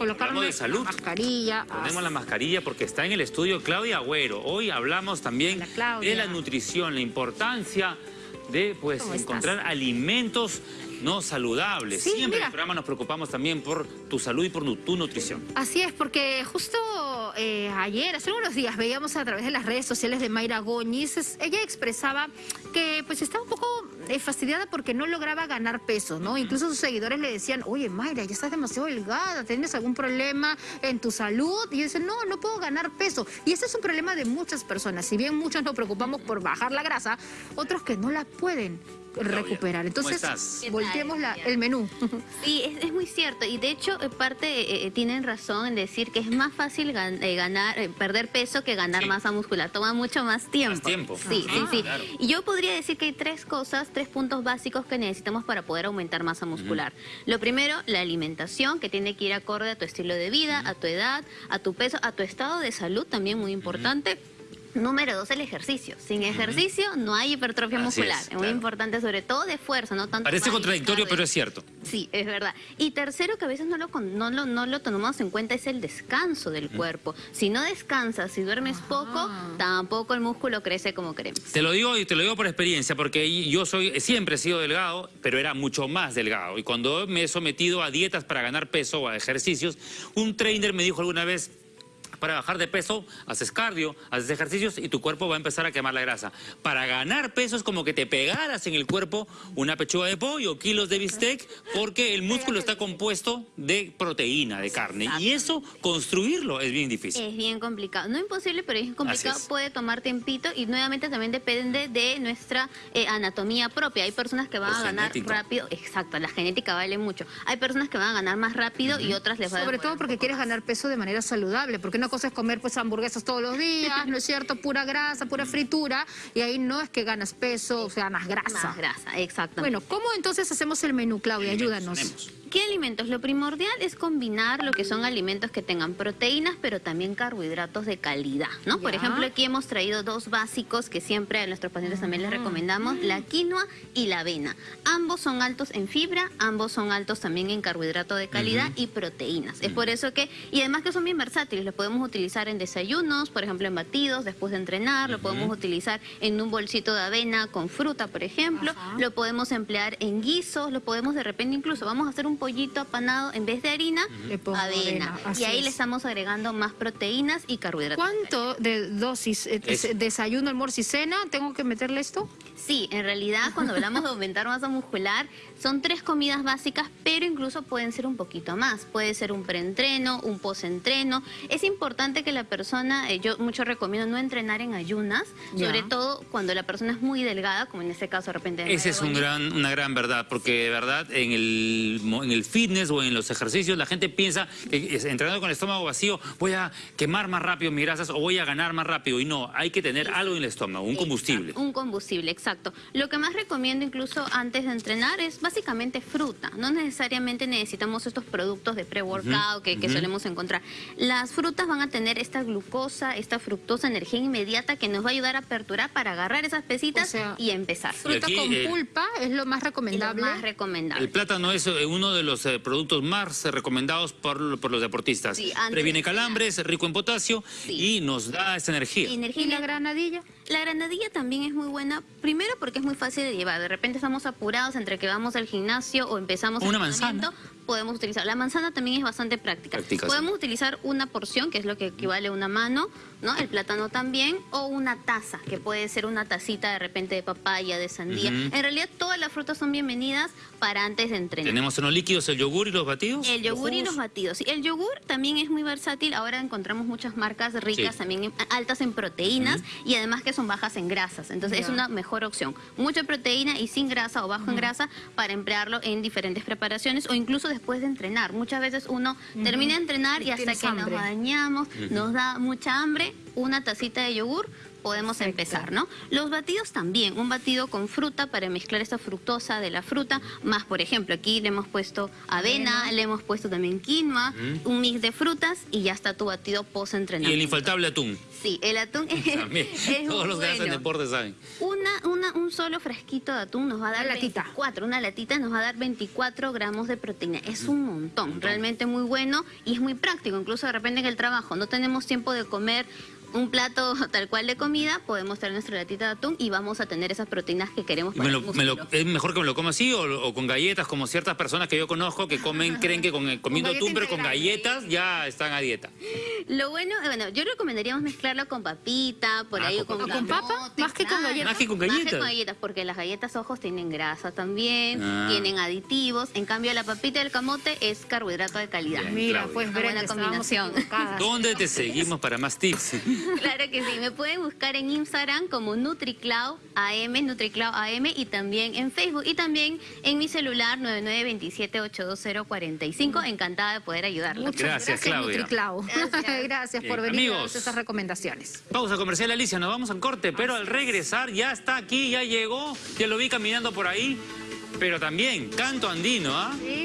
Hablamos de salud. la mascarilla. Ponemos ah, la mascarilla porque está en el estudio Claudia Agüero. Hoy hablamos también de la nutrición, la importancia de pues encontrar alimentos no saludables. Sí, Siempre en el programa nos preocupamos también por tu salud y por tu nutrición. Así es, porque justo eh, ayer, hace unos días, veíamos a través de las redes sociales de Mayra Goñiz, ella expresaba que pues estaba un poco eh, fastidiada porque no lograba ganar peso, ¿no? Incluso sus seguidores le decían, oye Mayra, ya estás demasiado delgada, ¿tienes algún problema en tu salud? Y dice, no, no puedo ganar peso. Y ese es un problema de muchas personas. Si bien muchos nos preocupamos por bajar la grasa, otros que no la pueden recuperar. ¿cómo Entonces, volteemos la- el menú. Sí, es, es muy cierto. Y de hecho, en parte eh, eh, tienen razón en decir que es más fácil gan- eh, ganar, eh, perder peso que ganar Sí. masa muscular. Toma mucho más tiempo. Más tiempo. Sí, sí, sí. Claro. Y yo podría decir que hay tres cosas, tres puntos básicos que necesitamos para poder aumentar masa muscular. Lo primero, la alimentación, que tiene que ir acorde a tu estilo de vida, a tu edad, a tu peso, a tu estado de salud, también muy importante. Número dos, el ejercicio. Sin ejercicio no hay hipertrofia Así muscular. es, muy claro. importante, sobre todo de fuerza, no tanto Parece contradictorio, pero es cierto. Sí, es verdad. Y tercero, que a veces no lo, no lo, no lo tomamos en cuenta, es el descanso del cuerpo. Si no descansas, si duermes poco, tampoco el músculo crece como queremos. Te lo digo y te lo digo por experiencia, porque yo soy siempre he sido delgado, pero era mucho más delgado. Y cuando me he sometido a dietas para ganar peso o a ejercicios, un trainer me dijo alguna vez, para bajar de peso, haces cardio, haces ejercicios y tu cuerpo va a empezar a quemar la grasa. Para ganar peso es como que te pegaras en el cuerpo una pechuga de pollo, kilos de bistec, porque el músculo está compuesto de proteína, de carne. Y eso, construirlo es bien difícil. Es bien complicado. No imposible, pero es complicado. Es. Puede tomar tiempito y nuevamente también depende de nuestra eh, anatomía propia. Hay personas que van a ganar rápido. Exacto, la genética vale mucho. Hay personas que van a ganar más rápido y otras les va a Sobre todo porque quieres más. ganar peso de manera saludable, porque una cosa es comer pues hamburguesas todos los días, ¿no es cierto? Pura grasa, pura fritura, y ahí no es que ganas peso, o sea, ganas grasa. Más grasa, exactamente. Bueno, ¿cómo entonces hacemos el menú, Claudia? Ayúdanos. Tenemos. ¿Qué alimentos? Lo primordial es combinar lo que son alimentos que tengan proteínas, pero también carbohidratos de calidad, ¿no? Por ejemplo, aquí hemos traído dos básicos que siempre a nuestros pacientes también les recomendamos, la quinoa y la avena. Ambos son altos en fibra, ambos son altos también en carbohidrato de calidad y proteínas. Es por eso que, y además que son bien versátiles, los podemos utilizar en desayunos, por ejemplo, en batidos después de entrenar, lo podemos utilizar en un bolsito de avena con fruta, por ejemplo, lo podemos emplear en guisos, lo podemos de repente incluso, vamos a hacer un pollito apanado en vez de harina, Le pongo avena. Y ahí es. le estamos agregando más proteínas y carbohidratos. ¿Cuánto de dosis, eh, Es- desayuno, almuerzo y cena, tengo que meterle esto? Sí, en realidad cuando hablamos de aumentar masa muscular, son tres comidas básicas, pero incluso pueden ser un poquito más. Puede ser un preentreno, un postentreno. Es importante que la persona, eh, yo mucho recomiendo no entrenar en ayunas, Ya. sobre todo cuando la persona es muy delgada, como en este caso de repente. Esa es un gran, una gran verdad, porque de verdad en el, mo- en el fitness o en los ejercicios la gente piensa que entrenando con el estómago vacío voy a quemar más rápido mis grasas o voy a ganar más rápido. Y no, hay que tener algo en el estómago, un combustible. Exacto, un combustible, exacto. Lo que más recomiendo incluso antes de entrenar es básicamente fruta. No necesariamente necesitamos estos productos de pre-workout que, solemos encontrar. Las frutas van a tener esta glucosa, esta fructosa, energía inmediata que nos va a ayudar a aperturar para agarrar esas pesitas O sea, y empezar. Fruta aquí, con eh, pulpa es lo más Es lo recomendable. más recomendable. El plátano es eh, uno de los eh, productos más eh, recomendados por, por los deportistas. Sí, antes Previene calambres, es rico en potasio Sí. y nos da esa energía. Energía ¿Y la granadilla? La granadilla también es muy buena, primero porque es muy fácil de llevar. De repente estamos apurados entre que vamos al gimnasio o empezamos el una entrenamiento, manzana. Podemos utilizar. La manzana también es bastante práctica. Práctica, sí. podemos utilizar una porción, que es lo que equivale a una mano, ¿no? El plátano también, o una taza, que puede ser una tacita de repente de papaya, de sandía. En realidad todas las frutas son bienvenidas para antes de entrenar. Tenemos en los líquidos el yogur y los batidos. El yogur y los batidos. Sí, el yogur también es muy versátil. Ahora encontramos muchas marcas ricas, Sí. también en- altas en proteínas y además que son bajas en grasas. Entonces es una mejor opción. Mucha proteína y sin grasa o bajo en grasa para emplearlo en diferentes preparaciones o incluso después de entrenar. Muchas veces uno termina de entrenar y Y hasta que hambre. nos bañamos, nos da mucha hambre, una tacita de yogur podemos empezar, ¿no? Los batidos también, un batido con fruta para mezclar esta fructosa de la fruta, más por ejemplo, aquí le hemos puesto avena, Avena. le hemos puesto también quinoa, un mix de frutas y ya está tu batido Y el post-entrenamiento. infaltable atún. Sí, el atún es, Todos los que hacen bueno. deporte saben. Una, una, un solo frasquito de atún nos va a dar Una latita. 24, una latita nos va a dar 24 gramos de proteína. Es un montón, realmente muy bueno y es muy práctico. Incluso de repente en el trabajo no tenemos tiempo de comer un plato tal cual de comida, podemos traer nuestra latita de atún y vamos a tener esas proteínas que queremos para me el lo- me lo- es mejor que me lo coma así o, o con galletas, como ciertas personas que yo conozco que comen, creen que con, comiendo galleta atún, pero con galletas ya están a dieta. Lo bueno, bueno, yo recomendaríamos mezclarlo con papita, por Ah, ahí con con. ¿Con papa? Más que con galletas. Más que con Más que galletas. con galletas, porque las galletas ojos tienen grasa también, Ah. tienen aditivos. En cambio, la papita y el camote es carbohidrato de calidad. Bien. Mira, Claudia. pues buena Brenda, estábamos combinación. ¿Dónde te seguimos para más tips? Claro que sí, me pueden buscar en Instagram como NutriCloud AM, NutriCloud AM y también en Facebook y también en mi celular 9927-82045. Encantada de poder ayudarlos. Muchas Gracias, gracias, Claudia. Nutriclau. Gracias. Por venir darnos esas recomendaciones. Pausa comercial, Alicia, nos vamos al corte, pero al regresar ya está aquí, ya llegó, ya lo vi caminando por ahí, pero también canto andino, ¿ah? Sí.